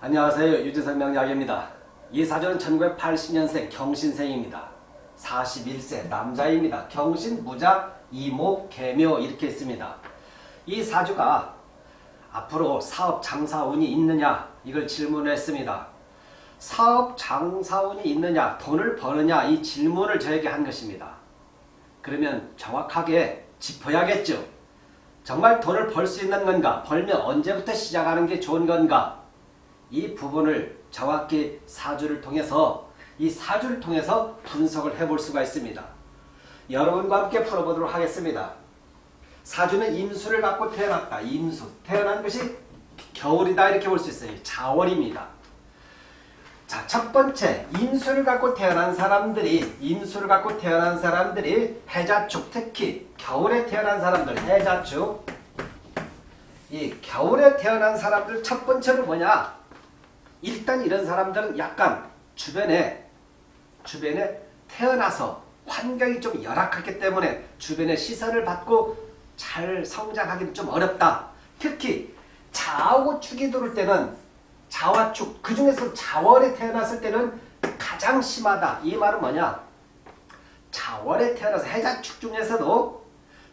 안녕하세요. 유진석 명약입니다. 이 사주는 1980년생 경신생입니다. 41세 남자입니다. 경신, 무자, 이목, 개묘 이렇게 있습니다. 이 사주가 앞으로 사업 장사운이 있느냐 이걸 질문했습니다. 사업 장사운이 있느냐 돈을 버느냐 이 질문을 저에게 한 것입니다. 그러면 정확하게 짚어야겠죠. 정말 돈을 벌 수 있는 건가? 벌면 언제부터 시작하는 게 좋은 건가? 이 부분을 정확히 사주를 통해서 이 사주를 통해서 분석을 해볼 수가 있습니다. 여러분과 함께 풀어보도록 하겠습니다. 사주는 임수를 갖고 태어났다. 임수. 태어난 것이 겨울이다 이렇게 볼 수 있어요. 자월입니다. 자, 첫 번째 임수를 갖고 태어난 사람들이 임수를 갖고 태어난 사람들이 해자축 특히 겨울에 태어난 사람들 해자축 이 겨울에 태어난 사람들 첫 번째는 뭐냐? 일단 이런 사람들은 약간 주변에 주변에 태어나서 환경이 좀 열악하기 때문에 주변의 시선을 받고 잘 성장하기는 좀 어렵다. 특히 자하고 축이 들을 때는 자와 축, 그 중에서 자월에 태어났을 때는 가장 심하다. 이 말은 뭐냐? 자월에 태어나서 해자축 중에서도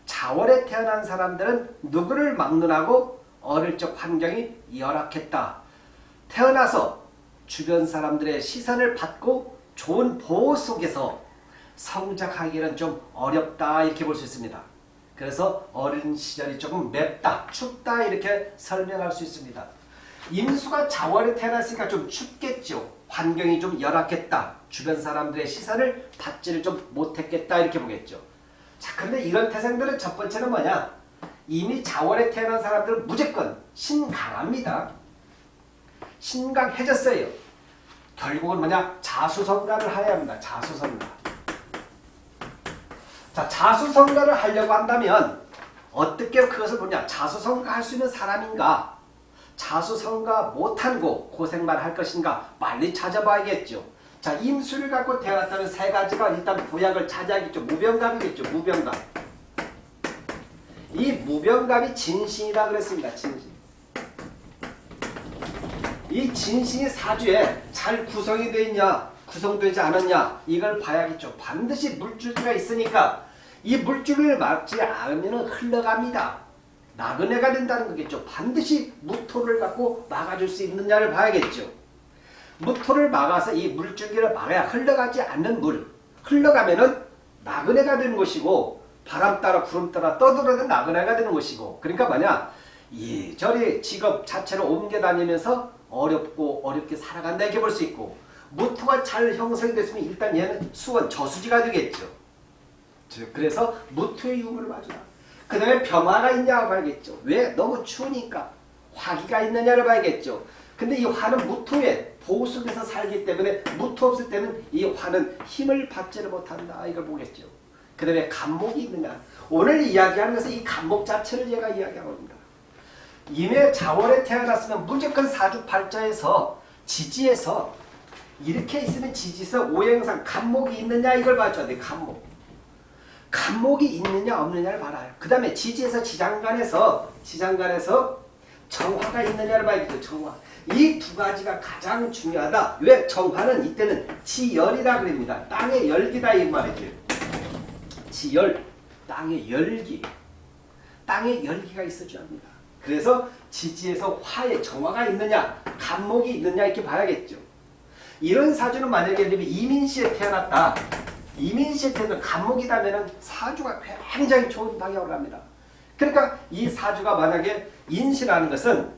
자월에 태어난 사람들은 누구를 막론하고 어릴 적 환경이 열악했다. 태어나서 주변 사람들의 시선을 받고 좋은 보호 속에서 성장하기는 좀 어렵다 이렇게 볼 수 있습니다. 그래서 어린 시절이 조금 맵다, 춥다 이렇게 설명할 수 있습니다. 임수가 자월에 태어났으니까 좀 춥겠죠. 환경이 좀 열악했다. 주변 사람들의 시선을 받지를 좀 못했겠다 이렇게 보겠죠. 자, 근데 이런 태생들은 첫 번째는 뭐냐? 이미 자월에 태어난 사람들은 무조건 신강합니다. 신강해졌어요. 결국은 뭐냐? 자수성가를 해야 합니다. 자수성가. 자, 자수성가를 하려고 한다면 어떻게 그것을 보냐? 자수성가 할 수 있는 사람인가? 자수성가 못하고 고생만 할 것인가? 빨리 찾아봐야겠죠. 자, 임수를 갖고 태어났다는 세 가지가 일단 보약을 차지하겠죠. 무병감이겠죠. 무병감. 이 무병감이 진신이라 그랬습니다. 진신. 이 진신이 사주에 잘 구성이 되어 있냐 구성되지 않았냐 이걸 봐야겠죠. 반드시 물줄기가 있으니까 이 물줄기를 막지 않으면 흘러갑니다. 나그네가 된다는 거겠죠. 반드시 무토를 갖고 막아줄 수 있느냐를 봐야겠죠. 무토를 막아서 이 물줄기를 막아야 흘러가지 않는 물. 흘러가면은 나그네가 되는 것이고 바람 따라 구름 따라 떠들어는 나그네가 되는 것이고 그러니까 뭐냐 이저리 직업 자체를 옮겨 다니면서 어렵고 어렵게 살아간다 이렇게 볼 수 있고 무토가 잘 형성이 됐으면 일단 얘는 수원 저수지가 되겠죠. 그래서 무토의 유무를 봐주라. 그 다음에 병화가 있냐고 봐야겠죠. 왜? 너무 추우니까. 화기가 있느냐를 봐야겠죠. 근데 이 화는 무토의 보호 속에서 살기 때문에 무토 없을 때는 이 화는 힘을 받지를 못한다. 이걸 보겠죠. 그 다음에 간목이 있느냐. 오늘 이야기하는 것은 이 간목 자체를 제가 이야기하고 있습니다. 임의 자월에 태어났으면 무조건 사주팔자에서 지지에서 이렇게 있으면 지지에서 오행상 간목이 있느냐 이걸 봐줘야 돼. 간목. 간목이 있느냐 없느냐를 봐라요. 그 다음에 지지에서 지장간에서 지장간에서 정화가 있느냐를 봐야겠죠. 정화. 이 두 가지가 가장 중요하다. 왜? 정화는 이때는 지열이라 그럽니다. 땅의 열기다 이 말이죠. 지열. 땅의 열기. 땅의 열기가 있어줘야 합니다. 그래서 지지에서 화의 정화가 있느냐 간목이 있느냐 이렇게 봐야겠죠. 이런 사주는 만약에 이민시에 태어났다. 이민시에 태어난 간목이라면 사주가 굉장히 좋은 방향으로 갑니다. 그러니까 이 사주가 만약에 인시라는 것은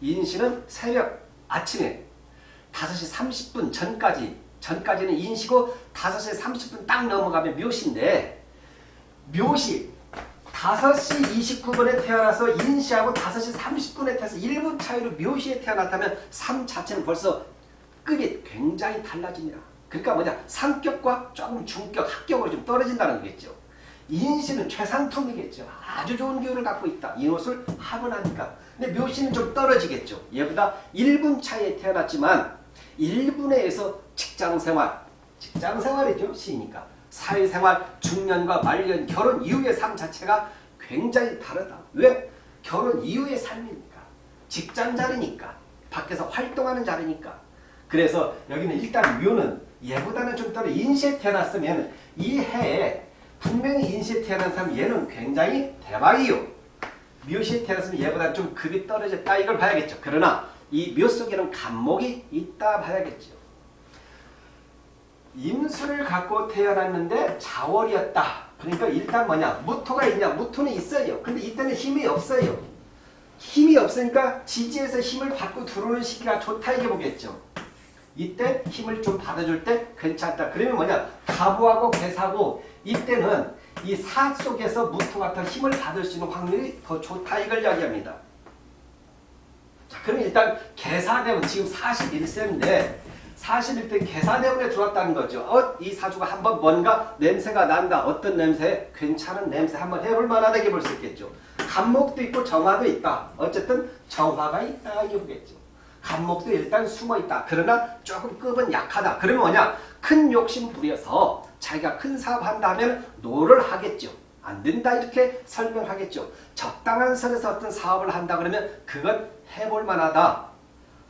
인시는 새벽 아침에 5시 30분 전까지 전까지는 인시고 5시 30분 딱 넘어가면 묘시인데 묘시 5시 29분에 태어나서 인시하고 5시 30분에 태어나서 1분 차이로 묘시에 태어났다면 삶 자체는 벌써 급이 굉장히 달라집니다. 그러니까 뭐냐 상격과 조금 중격, 합격으로 좀 떨어진다는 거겠죠. 인시는 최상품이겠죠. 아주 좋은 기운을 갖고 있다. 이것을 하고 나니까. 근데 묘시는 좀 떨어지겠죠. 얘보다 1분 차이에 태어났지만 1분에서 직장생활, 직장생활이죠. 시니까. 사회생활, 중년과 말년, 결혼 이후의 삶 자체가 굉장히 다르다. 왜? 결혼 이후의 삶이니까. 직장 자리니까. 밖에서 활동하는 자리니까. 그래서 여기는 일단 묘는 얘보다는 좀더 인시에 태어났으면 이 해에 분명히 인시에 태어난 사람 얘는 굉장히 대박이요. 묘시에 태어났으면 얘보다 좀 급이 떨어졌다 이걸 봐야겠죠. 그러나 이 묘 속에는 간목이 있다 봐야겠죠. 임수를 갖고 태어났는데 자월이었다. 그러니까 일단 뭐냐 무토가 있냐 무토는 있어요. 근데 이때는 힘이 없어요. 힘이 없으니까 지지에서 힘을 받고 들어오는 시기가 좋다 이게 보겠죠. 이때 힘을 좀 받아줄 때 괜찮다. 그러면 뭐냐 가부하고 개사고 이때는 이 사 속에서 무토 같은 힘을 받을 수 있는 확률이 더 좋다 이걸 이야기합니다. 자, 그럼 일단 개사대원 지금 41세인데 41대 계산대원에 들어왔다는 거죠. 어, 이 사주가 한번 뭔가 냄새가 난다. 어떤 냄새? 괜찮은 냄새 한번 해볼 만하다 이게 볼 수 있겠죠. 갑목도 있고 정화도 있다. 어쨌든 정화가 있다 이게 보겠죠. 갑목도 일단 숨어 있다. 그러나 조금 급은 약하다. 그러면 뭐냐? 큰 욕심 부려서 자기가 큰 사업 한다면 no를 하겠죠. 안 된다 이렇게 설명하겠죠. 적당한 선에서 어떤 사업을 한다 그러면 그건 해볼 만하다.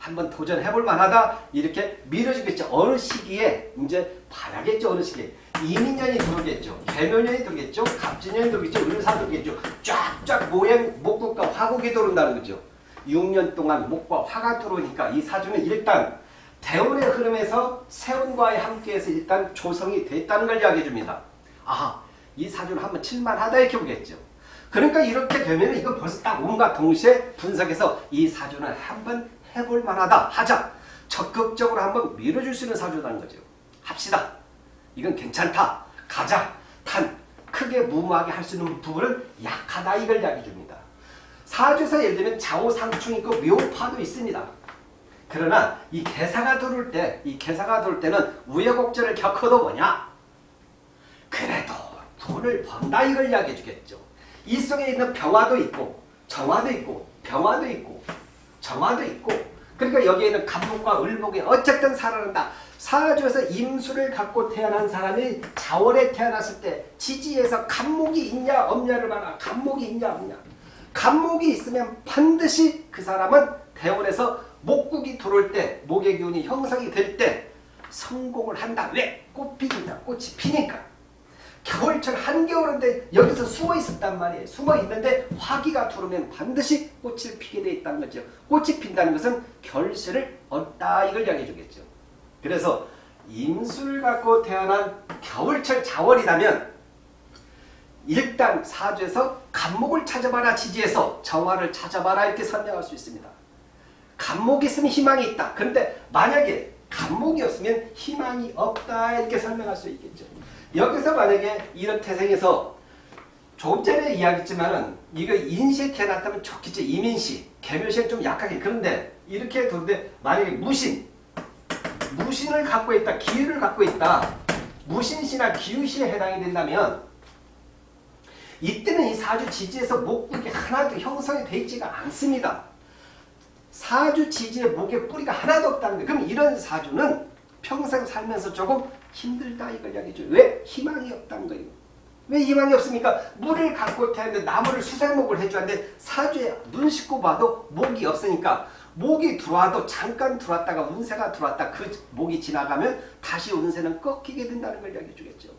한번 도전해볼 만하다 이렇게 밀어주겠죠. 어느 시기에 이제 봐야겠죠. 어느 시기에. 이민년이 들어오겠죠. 개묘년이 들어오겠죠. 갑진년이 들어오겠죠. 을사 들어오겠죠. 쫙쫙 모양 목국과 화국이 들어온다는 거죠. 6년 동안 목과 화가 들어오니까 이 사주는 일단 대운의 흐름에서 세운과의 함께해서 일단 조성이 됐다는 걸 이야기해 줍니다. 아, 이 사주는 한번 칠만하다 이렇게 보겠죠. 그러니까 이렇게 되면 이거 벌써 딱 온갖 동시에 분석해서 이 사주는 한번 해볼 만하다 하자. 적극적으로 한번 밀어줄 수 있는 사주라는 거죠. 합시다. 이건 괜찮다. 가자. 단 크게 무모하게 할 수 있는 부분은 약하다 이걸 이야기해 줍니다. 사주에서 예를 들면 좌우상충 있고 묘파도 있습니다. 그러나 이 개사가 들어올 때, 이 개사가 들어올 때는 우여곡절을 겪어도 뭐냐? 그래도 돈을 번다 이걸 이야기해 주겠죠. 이 속에 있는 병화도 있고 정화도 있고 병화도 있고 정화도 있고 그러니까 여기에는 감목과 을목이 어쨌든 살아난다. 사주에서 임수를 갖고 태어난 사람이 자월에 태어났을 때 지지에서 감목이 있냐 없냐를 봐라. 감목이 있냐 없냐. 감목이 있으면 반드시 그 사람은 대원에서 목국이 들어올 때 목의 기운이 형성이 될 때 성공을 한다. 왜? 꽃 피긴다. 꽃이 피니까. 겨울철 한겨울인데 여기서 숨어 있었단 말이에요. 숨어 있는데 화기가 들어오면 반드시 꽃을 피게 돼 있다는 거죠. 꽃이 핀다는 것은 결실을 얻다 이걸 이야기해 주겠죠. 그래서 임술 갖고 태어난 겨울철 자월이라면 일단 사주에서 간목을 찾아봐라 지지에서 정화를 찾아봐라 이렇게 설명할 수 있습니다. 간목이 있으면 희망이 있다. 그런데 만약에 간목이 없으면 희망이 없다 이렇게 설명할 수 있겠죠. 여기서 만약에 이런 태생에서 조금 전에 이야기했지만은 이거 인시에 태어났다면 좋겠죠. 이민시, 개묘시는 좀 약하게 그런데 이렇게 두는데 만약에 무신, 무신을 갖고 있다, 기유를 갖고 있다, 무신시나 기유시에 해당이 된다면 이때는 이 사주 지지에서 목국이 하나도 형성이 되어 있지가 않습니다. 사주 지지에 목에 뿌리가 하나도 없다는 거예요. 그럼 이런 사주는 평생 살면서 조금 힘들다 이걸 이야기죠. 왜? 희망이 없다는 거예요. 왜 희망이 없습니까? 물을 갖고 태는데 나무를 수생목을 해주는데 사주에 눈 씻고 봐도 목이 없으니까 목이 들어와도 잠깐 들어왔다가 운세가 들어왔다 그 목이 지나가면 다시 운세는 꺾이게 된다는 걸 이야기해 주겠죠.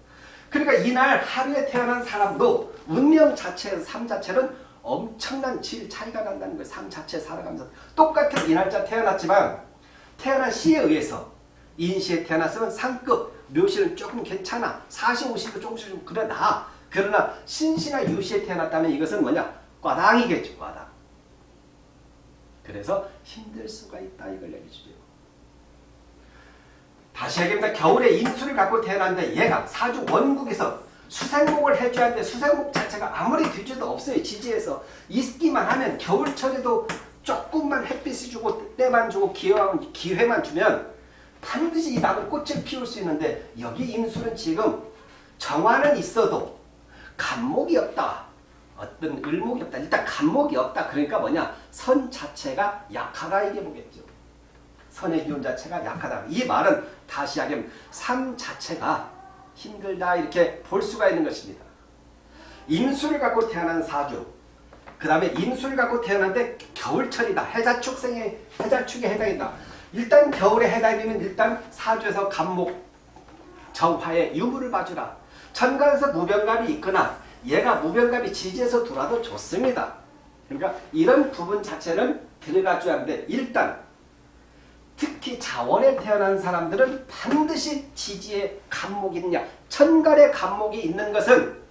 그러니까 이날 하루에 태어난 사람도 운명 자체, 삶 자체는 엄청난 질 차이가 난다는 거예요. 삶 자체 살아가면서 똑같은 이 날짜 태어났지만 태어난 시에 의해서 인시에 태어났으면 상급, 묘시는 조금 괜찮아. 40, 50도 조금씩 좀 그래 나. 그러나 신시나 유시에 태어났다면 이것은 뭐냐? 과당이겠죠. 과당. 그래서 힘들 수가 있다. 이걸 얘기해주죠. 다시 얘기합니다. 겨울에 인수를 갖고 태어났는데 얘가 사주 원국에서 수생목을 해줘야 하는데 수생목 자체가 아무리 뒤져도 없어요. 지지에서. 있기만 하면 겨울철에도 조금만 햇빛이 주고 때만 주고 기회만 주면 반드시 이 나무 꽃을 피울 수 있는데 여기 임수는 지금 정화는 있어도 간목이 없다. 어떤 을목이 없다. 일단 간목이 없다. 그러니까 뭐냐? 선 자체가 약하다 이게 보겠죠. 선의 기운 자체가 약하다. 이 말은 다시 하면 삶 자체가 힘들다 이렇게 볼 수가 있는 것입니다. 임수를 갖고 태어난 사주 그 다음에 임수를 갖고 태어났는데 겨울철이다. 해자축생의 해자축에 해당이다. 일단 겨울에 해당이면 일단 사주에서 간목 정화의 유무를 봐주라. 천간에서 무병갑이 있거나 얘가 무병갑이 지지에서 돌아도 좋습니다. 그러니까 이런 부분 자체는 들어가줘야 하는데 일단 특히 자원에 태어난 사람들은 반드시 지지에 간목이 있느냐 천간에 간목이 있는 것은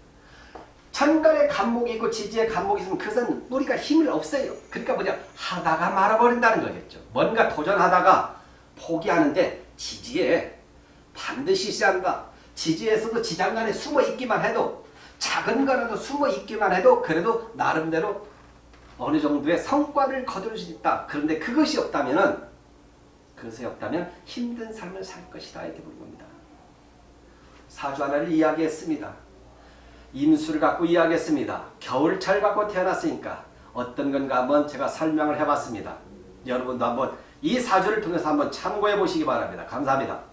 천간에 간목이 있고 지지에 간목이 있으면 그것은 뿌리가 힘을 없어요. 그러니까 뭐냐 하다가 말아버린다는 거겠죠. 뭔가 도전하다가 포기하는데 지지에 반드시 있어야 한다. 지지에서도 지장간에 숨어 있기만 해도 작은 거라도 숨어 있기만 해도 그래도 나름대로 어느 정도의 성과를 거둘 수 있다. 그런데 그것이 없다면은 그것이 없다면 힘든 삶을 살 것이다 이렇게 보는 겁니다. 사주 하나를 이야기했습니다. 임수를 갖고 이야기했습니다. 겨울철 갖고 태어났으니까 어떤 건가 한번 제가 설명을 해봤습니다. 여러분도 한번 이 사주를 통해서 한번 참고해 보시기 바랍니다. 감사합니다.